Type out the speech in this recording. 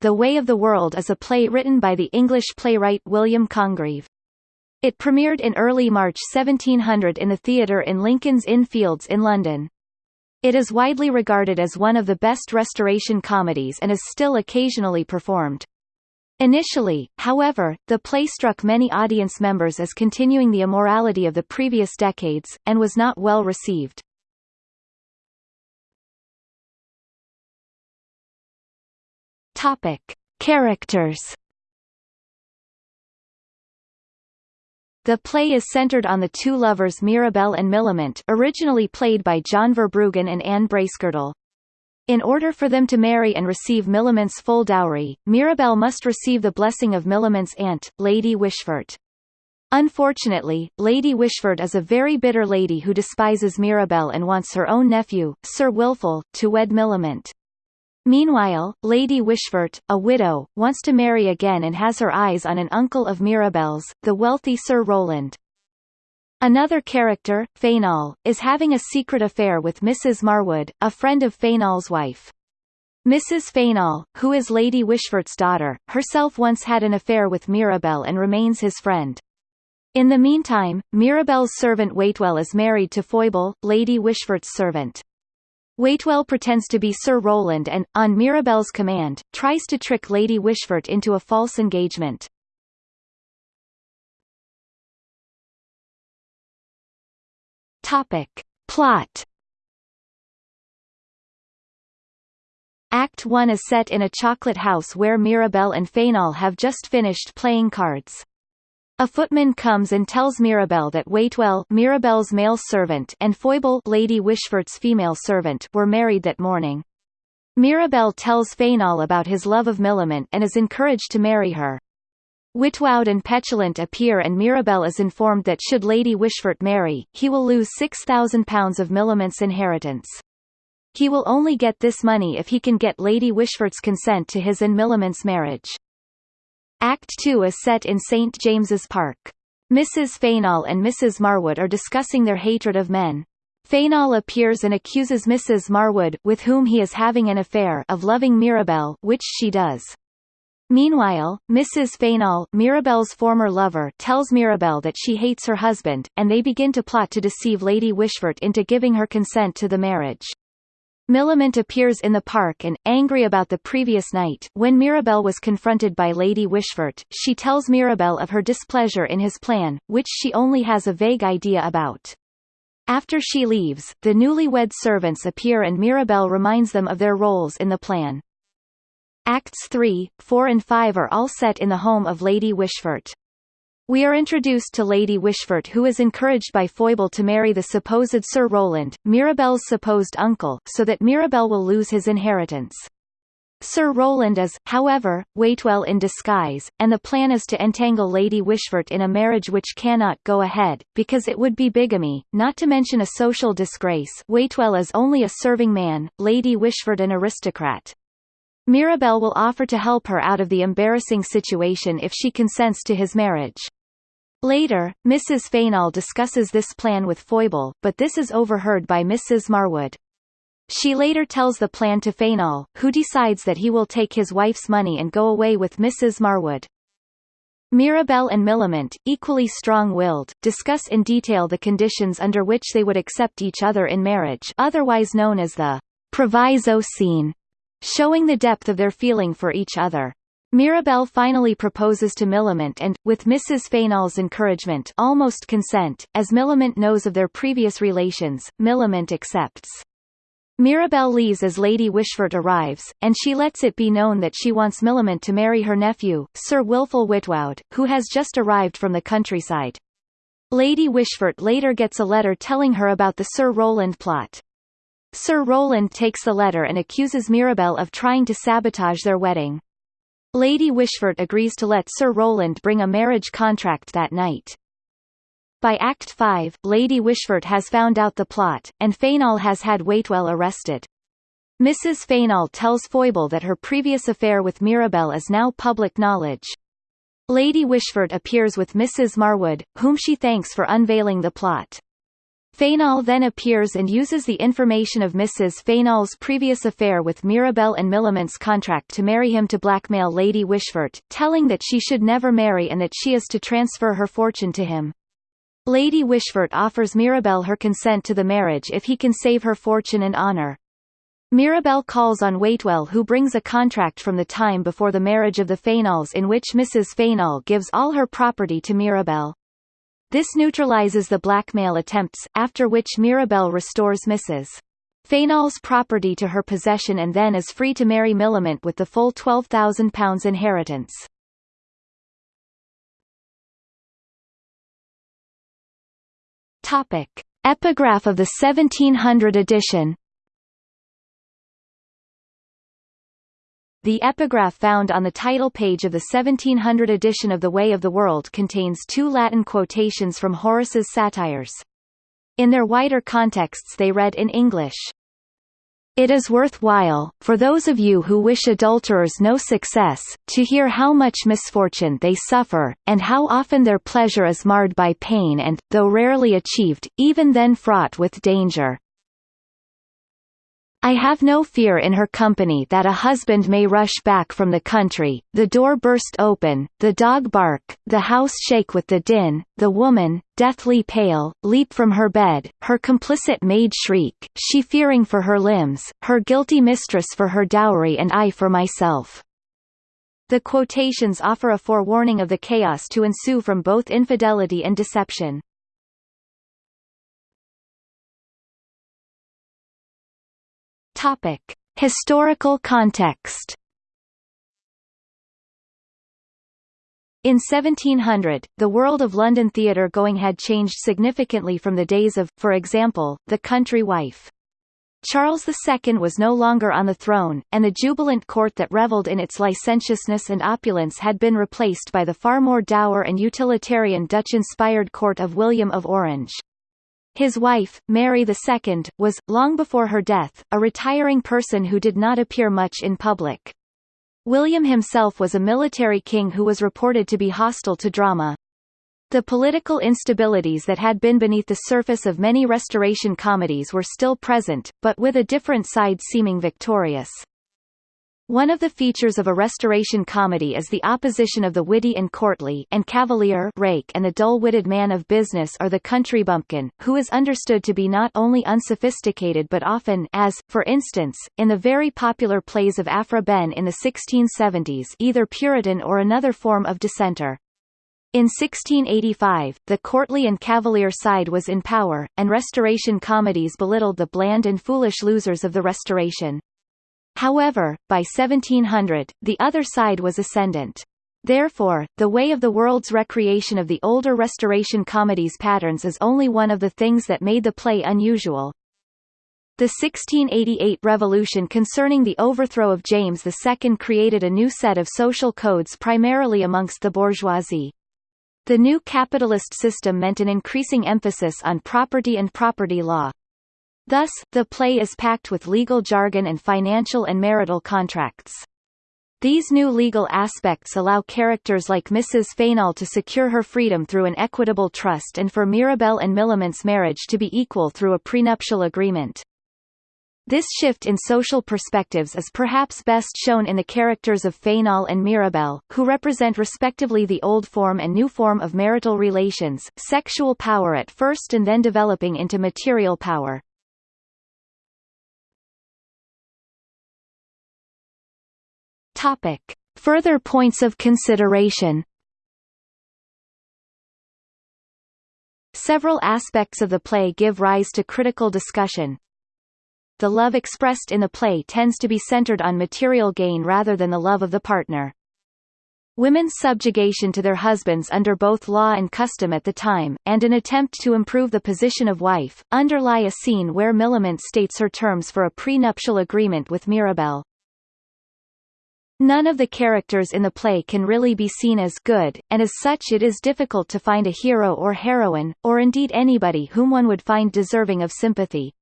The Way of the World is a play written by the English playwright William Congreve. It premiered in early March 1700 in the theatre in Lincoln's Inn Fields in London. It is widely regarded as one of the best Restoration comedies and is still occasionally performed. Initially, however, the play struck many audience members as continuing the immorality of the previous decades, and was not well received. Topic: Characters. The play is centered on the two lovers Mirabell and Millamant originally played by John Verbruggen and Anne Bracegirdle. In order for them to marry and receive Millamant's full dowry, Mirabell must receive the blessing of Millamant's aunt, Lady Wishfort. Unfortunately, Lady Wishfort is a very bitter lady who despises Mirabell and wants her own nephew, Sir Wilful, to wed Millamant. Meanwhile, Lady Wishfort, a widow, wants to marry again and has her eyes on an uncle of Mirabell's, the wealthy Sir Rowland. Another character, Fainall, is having a secret affair with Mrs. Marwood, a friend of Fainall's wife. Mrs. Fainall, who is Lady Wishfort's daughter, herself once had an affair with Mirabell and remains his friend. In the meantime, Mirabell's servant Waitwell is married to Foible, Lady Wishfort's servant. Waitwell pretends to be Sir Rowland and, on Mirabell's command, tries to trick Lady Wishfort into a false engagement. Topic. Plot Act 1 is set in a chocolate house where Mirabell and Fainall have just finished playing cards. A footman comes and tells Mirabell that Waitwell Mirabell's male servant and Foible Lady Wishfort's female servant were married that morning. Mirabell tells Fainall about his love of Millamant and is encouraged to marry her. Witwoud and Petulant appear and Mirabell is informed that should Lady Wishfort marry, he will lose £6,000 of Millamant's inheritance. He will only get this money if he can get Lady Wishfort's consent to his and Millamant's marriage. Act 2 is set in St. James's Park. Mrs. Fainall and Mrs. Marwood are discussing their hatred of men. Fainall appears and accuses Mrs. Marwood, with whom he is having an affair, of loving Mirabell, which she does. Meanwhile, Mrs. Fainall, Mirabell's former lover, tells Mirabell that she hates her husband, and they begin to plot to deceive Lady Wishfort into giving her consent to the marriage. Millamant appears in the park and, angry about the previous night when Mirabell was confronted by Lady Wishfort, she tells Mirabell of her displeasure in his plan, which she only has a vague idea about. After she leaves, the newlywed servants appear and Mirabell reminds them of their roles in the plan. Acts 3, 4 and 5 are all set in the home of Lady Wishfort. We are introduced to Lady Wishfort who is encouraged by Foible to marry the supposed Sir Rowland, Mirabell's supposed uncle, so that Mirabell will lose his inheritance. Sir Rowland is, however, Waitwell in disguise, and the plan is to entangle Lady Wishfort in a marriage which cannot go ahead, because it would be bigamy, not to mention a social disgrace Waitwell is only a serving man, Lady Wishfort an aristocrat. Mirabell will offer to help her out of the embarrassing situation if she consents to his marriage. Later, Mrs. Fainall discusses this plan with Foible, but this is overheard by Mrs. Marwood. She later tells the plan to Fainall, who decides that he will take his wife's money and go away with Mrs. Marwood. Mirabell and Millamant, equally strong-willed, discuss in detail the conditions under which they would accept each other in marriage otherwise known as the proviso scene, showing the depth of their feeling for each other. Mirabell finally proposes to Millamant and, with Mrs. Fainall's encouragement almost consent, as Millamant knows of their previous relations, Millamant accepts. Mirabell leaves as Lady Wishfort arrives, and she lets it be known that she wants Millamant to marry her nephew, Sir Wilful Witwoud, who has just arrived from the countryside. Lady Wishfort later gets a letter telling her about the Sir Rowland plot. Sir Rowland takes the letter and accuses Mirabell of trying to sabotage their wedding. Lady Wishfort agrees to let Sir Rowland bring a marriage contract that night. By Act 5, Lady Wishfort has found out the plot, and Fainall has had Waitwell arrested. Mrs. Fainall tells Foible that her previous affair with Mirabell is now public knowledge. Lady Wishfort appears with Mrs. Marwood, whom she thanks for unveiling the plot. Fainall then appears and uses the information of Mrs. Fainall's previous affair with Mirabell and Millamant's contract to marry him to blackmail Lady Wishfort, telling that she should never marry and that she is to transfer her fortune to him. Lady Wishfort offers Mirabell her consent to the marriage if he can save her fortune and honour. Mirabell calls on Waitwell who brings a contract from the time before the marriage of the Fainalls in which Mrs. Fainall gives all her property to Mirabell. This neutralizes the blackmail attempts, after which Mirabell restores Mrs. Fainall's property to her possession and then is free to marry Millamant with the full £12,000 inheritance. Topic. Epigraph of the 1700 edition The epigraph found on the title page of the 1700 edition of The Way of the World contains two Latin quotations from Horace's satires. In their wider contexts they read in English. It is worthwhile, for those of you who wish adulterers no success, to hear how much misfortune they suffer, and how often their pleasure is marred by pain and, though rarely achieved, even then fraught with danger. I have no fear in her company that a husband may rush back from the country, the door burst open, the dog bark, the house shake with the din, the woman, deathly pale, leap from her bed, her complicit maid shriek, she fearing for her limbs, her guilty mistress for her dowry and I for myself. The quotations offer a forewarning of the chaos to ensue from both infidelity and deception. Topic: Historical context. In 1700, the world of London theatre going had changed significantly from the days of, for example, The Country Wife. Charles II was no longer on the throne, and the jubilant court that revelled in its licentiousness and opulence had been replaced by the far more dour and utilitarian Dutch-inspired court of William of Orange. His wife, Mary II, was, long before her death, a retiring person who did not appear much in public. William himself was a military king who was reported to be hostile to drama. The political instabilities that had been beneath the surface of many Restoration comedies were still present, but with a different side seeming victorious. One of the features of a restoration comedy is the opposition of the witty and courtly and cavalier rake and the dull-witted man of business or the country bumpkin, who is understood to be not only unsophisticated but often as, for instance, in the very popular plays of Aphra Behn in the 1670s either Puritan or another form of dissenter. In 1685, the courtly and cavalier side was in power, and Restoration comedies belittled the bland and foolish losers of the Restoration. However, by 1700, the other side was ascendant. Therefore, the way of the world's recreation of the older Restoration comedies patterns is only one of the things that made the play unusual. The 1688 revolution concerning the overthrow of James II created a new set of social codes primarily amongst the bourgeoisie. The new capitalist system meant an increasing emphasis on property and property law. Thus, the play is packed with legal jargon and financial and marital contracts. These new legal aspects allow characters like Mrs. Fainall to secure her freedom through an equitable trust and for Mirabell and Millamant's marriage to be equal through a prenuptial agreement. This shift in social perspectives is perhaps best shown in the characters of Fainall and Mirabell, who represent respectively the old form and new form of marital relations, sexual power at first and then developing into material power. Topic. Further points of consideration Several aspects of the play give rise to critical discussion. The love expressed in the play tends to be centered on material gain rather than the love of the partner. Women's subjugation to their husbands under both law and custom at the time, and an attempt to improve the position of wife, underlie a scene where Millamant states her terms for a prenuptial agreement with Mirabell. None of the characters in the play can really be seen as good, and as such it is difficult to find a hero or heroine, or indeed anybody whom one would find deserving of sympathy.